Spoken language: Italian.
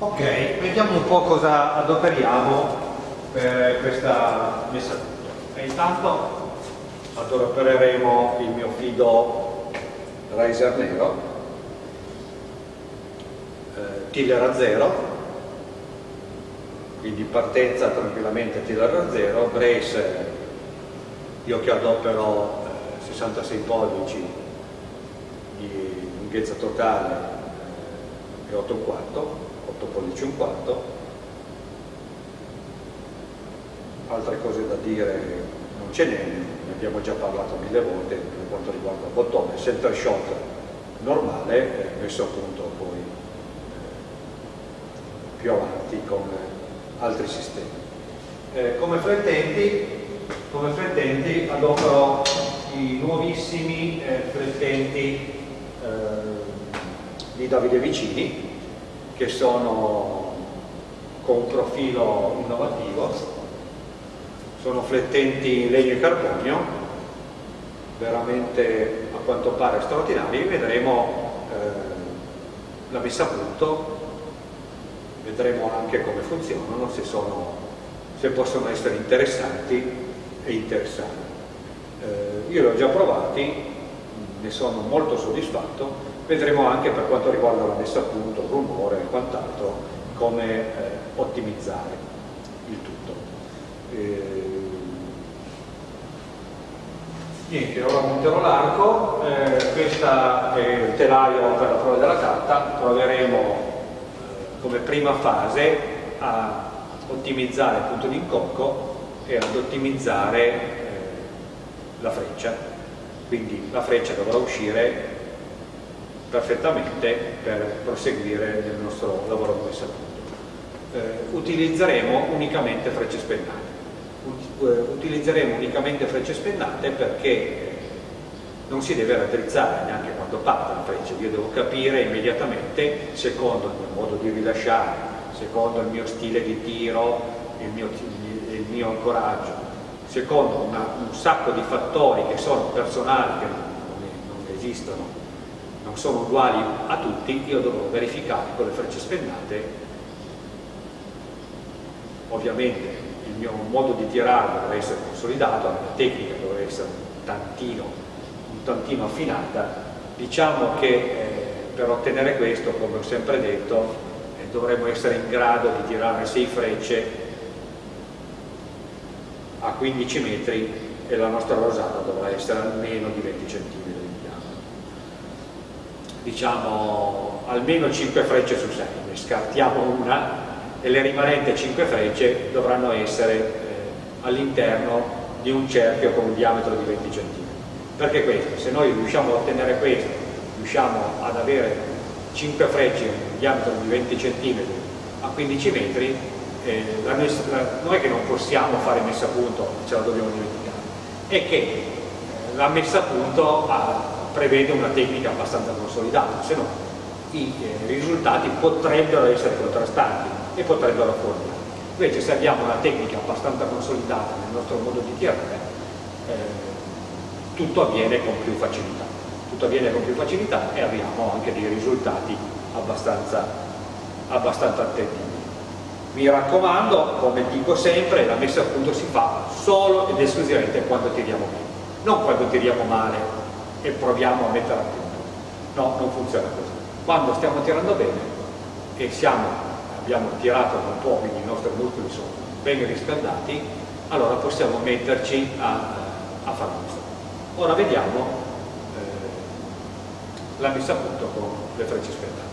Ok, vediamo un po' cosa adoperiamo per questa messa a punto. E intanto adopereremo il mio fido riser nero, eh, tiller a zero, quindi partenza tranquillamente tiller a zero, brace io che adopero eh, 66 pollici di lunghezza totale eh, e 8 quarto 8 pollici un quarto. Altre cose da dire non ce n'è ne abbiamo già parlato mille volte per quanto riguarda il bottone center shot normale messo a punto poi eh, più avanti con altri sistemi. Eh, come flettenti come flettenti adopero i nuovissimi eh, flettenti eh, di Davide Vicini che sono con profilo innovativo, sono flettenti in legno e carbonio, veramente a quanto pare straordinari, vedremo eh, la messa a punto, vedremo anche come funzionano, se, sono, se possono essere interessanti e interessanti. Eh, io li ho già provati, ne sono molto soddisfatto, vedremo anche per quanto riguarda la messa a punto, il rumore e quant'altro, come eh, ottimizzare il tutto. Eh, niente, ora monterò l'arco, eh, questa è il telaio per la prova della carta, proveremo eh, come prima fase a ottimizzare il punto di incocco e ad ottimizzare eh, la freccia, quindi la freccia dovrà uscire perfettamente per proseguire nel nostro lavoro a punto. Eh, utilizzeremo unicamente frecce spennate. Eh, utilizzeremo unicamente frecce spennate perché non si deve raddrizzare neanche quando parte la freccia, io devo capire immediatamente, secondo il mio modo di rilasciare, secondo il mio stile di tiro, il mio, il mio ancoraggio, secondo una, un sacco di fattori che sono personali, che non, non esistono non sono uguali a tutti, io dovrò verificare con le frecce spennate. Ovviamente il mio modo di tirare dovrà essere consolidato, la mia tecnica dovrà essere un tantino, un tantino affinata, diciamo che eh, per ottenere questo, come ho sempre detto, eh, dovremmo essere in grado di tirare 6 frecce a 15 metri e la nostra rosata dovrà essere almeno di 20 cm diciamo almeno 5 frecce su 6, ne scartiamo una e le rimanenti 5 frecce dovranno essere eh, all'interno di un cerchio con un diametro di 20 cm. Perché questo? Se noi riusciamo a ottenere questo, riusciamo ad avere 5 frecce con un diametro di 20 cm a 15 metri, eh, la è che non possiamo fare messa a punto, ce la dobbiamo dimenticare, è che eh, la messa a punto ha prevede una tecnica abbastanza consolidata, se no i eh, risultati potrebbero essere contrastanti e potrebbero fuorire. Invece se abbiamo una tecnica abbastanza consolidata nel nostro modo di tirare, eh, tutto avviene con più facilità. Tutto avviene con più facilità e abbiamo anche dei risultati abbastanza, abbastanza attendibili. Mi raccomando, come dico sempre, la messa a punto si fa solo ed esclusivamente quando tiriamo bene, non quando tiriamo male e proviamo a mettere a punto. No, non funziona così. Quando stiamo tirando bene e siamo, abbiamo tirato un po', quindi i nostri muscoli sono ben riscaldati, allora possiamo metterci a, a fare questo. Ora vediamo eh, la messa a punto con le frecce spettate.